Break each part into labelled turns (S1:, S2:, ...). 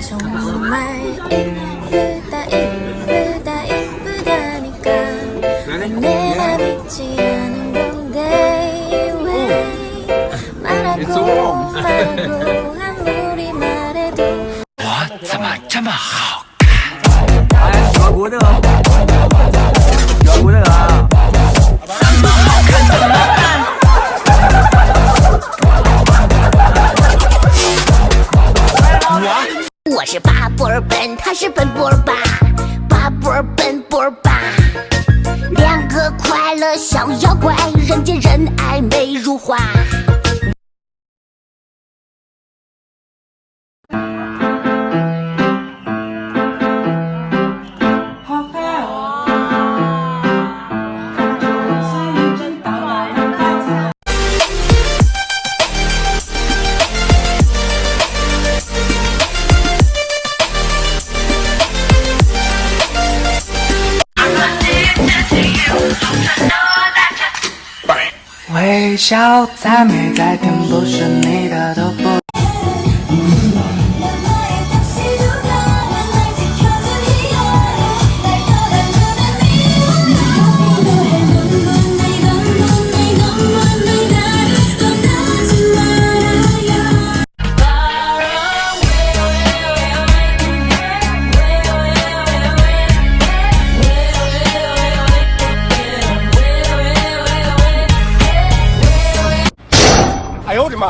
S1: 정말 이쁘다 이쁘다 이쁘다니까. 내가 믿지 않은 건데 왜 말하고 말고 아무리 말해도
S2: 참아 참아. What
S3: up? 是奔波吧巴，波奔波吧，两个快乐小妖怪，人见人爱美如花。
S4: 微笑再美再甜，不是你的都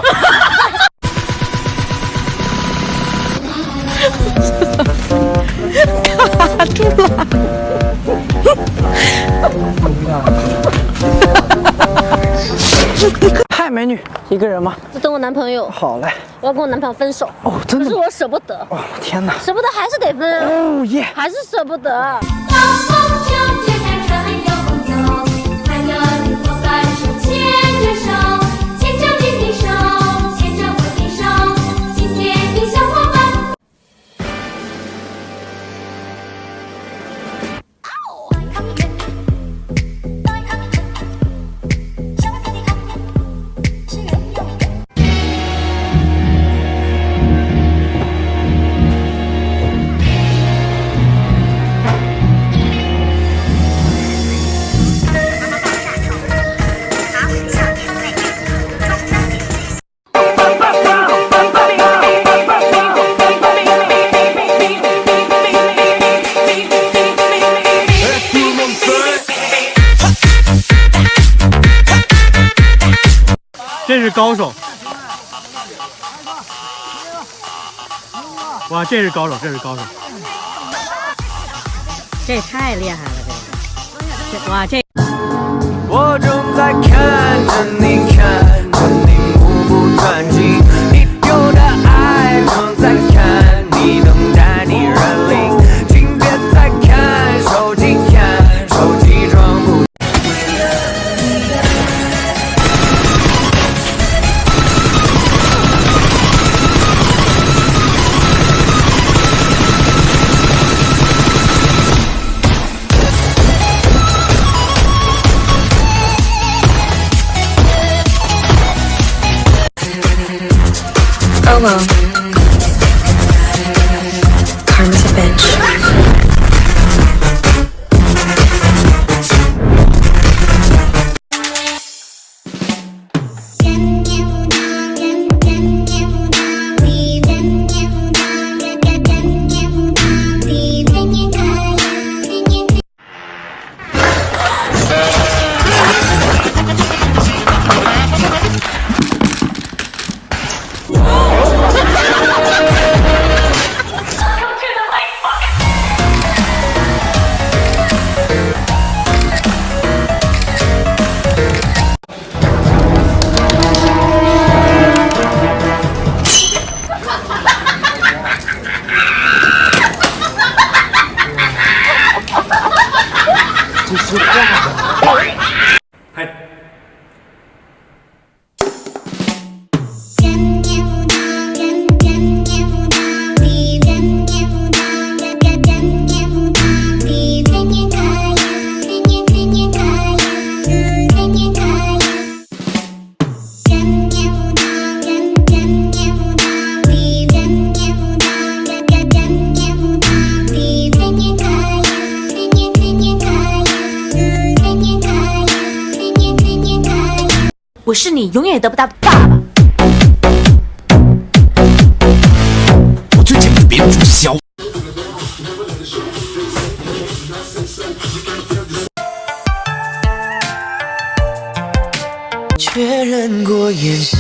S4: 不。
S5: 嗨，美女，一个人吗？
S6: 我等我男朋友，
S5: 好嘞。
S6: 我要跟我男朋友分手。
S5: 哦，真的？
S6: 可是我舍不得，
S5: 哦，天哪！
S6: 舍不得还是得分，
S5: 哦耶！
S6: 还是舍不得。
S7: 是高手！哇，这是高手，这是高手！
S6: 这太厉害了，这个，这哇这。
S2: 我正在看
S8: 我是你永远也得不到的爸爸。
S2: 我最近被别人注销。确认过眼神，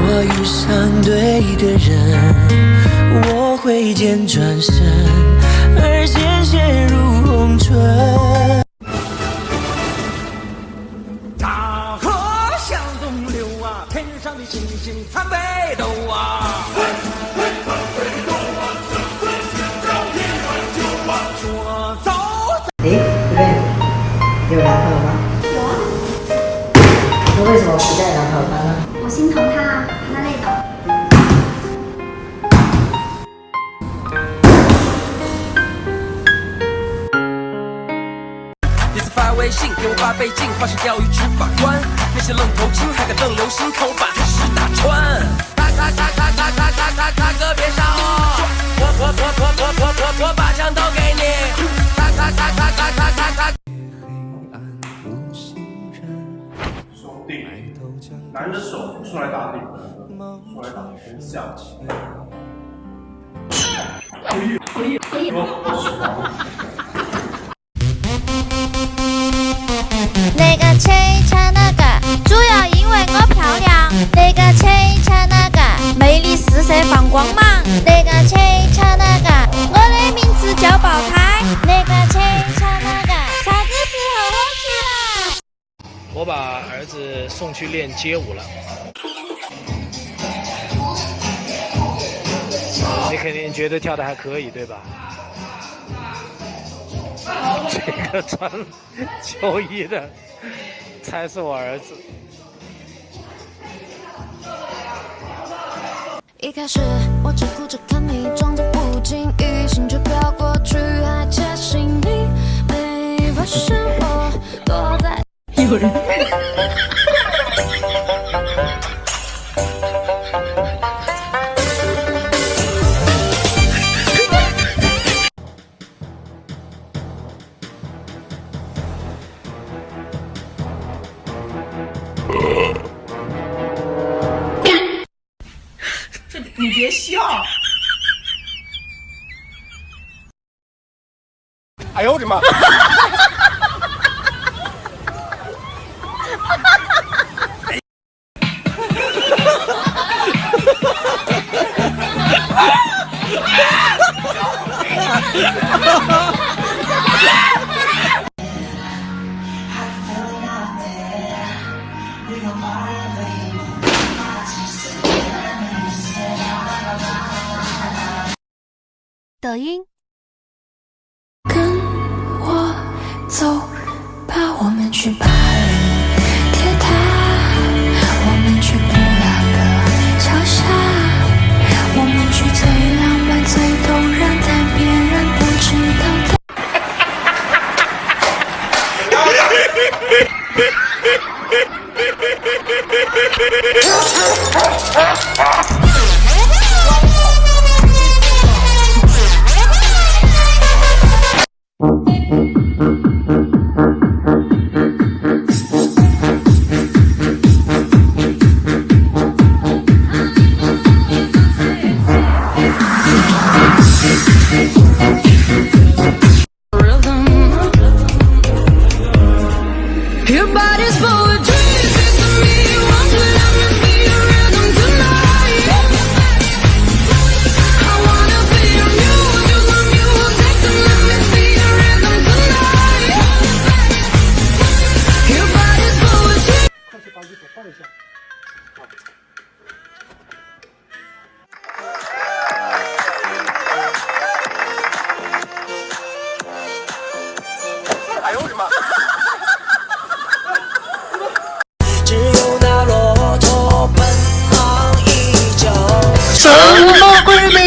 S2: 我遇上对的人，我挥剑转身，而鲜血如红唇。信给我八倍镜，化身钓鱼执法官。那些愣头青还敢瞪流星，看我把他屎打穿。咔咔咔咔咔咔咔咔咔，可别杀我！我我我我我我我我把枪都给你！咔咔咔咔咔咔咔咔。
S9: 手定，男的手出来打顶，出来打头像。可以可以可以。
S10: 切切那个，主要因为我漂亮。那个切切那个，魅力四射放光芒。那个切切那个，我的名字叫爆胎。那个切切那个，啥子时候火起来？
S11: 我把儿子送去练街舞了。你肯定觉得跳的还可以，对吧？这个穿秋衣的。才是我儿子。
S10: 一开始我只顾着看你，装作不经意，心却飘过去，还窃喜你没发现我躲在。有人。
S12: 别笑。
S9: 哎呦，我的妈。哈哈。
S10: 抖音。跟我走吧，我们去巴黎铁塔，我们去布拉格桥下，我们去最浪漫、最动人但别人不知道的。
S2: Your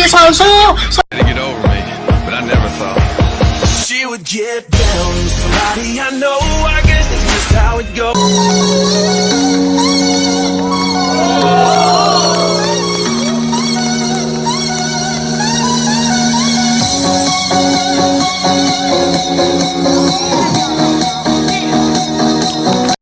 S2: so, so, so. To get over me, but I
S4: never thought
S2: she would get down. Somebody I know, I guess it's just how it goes.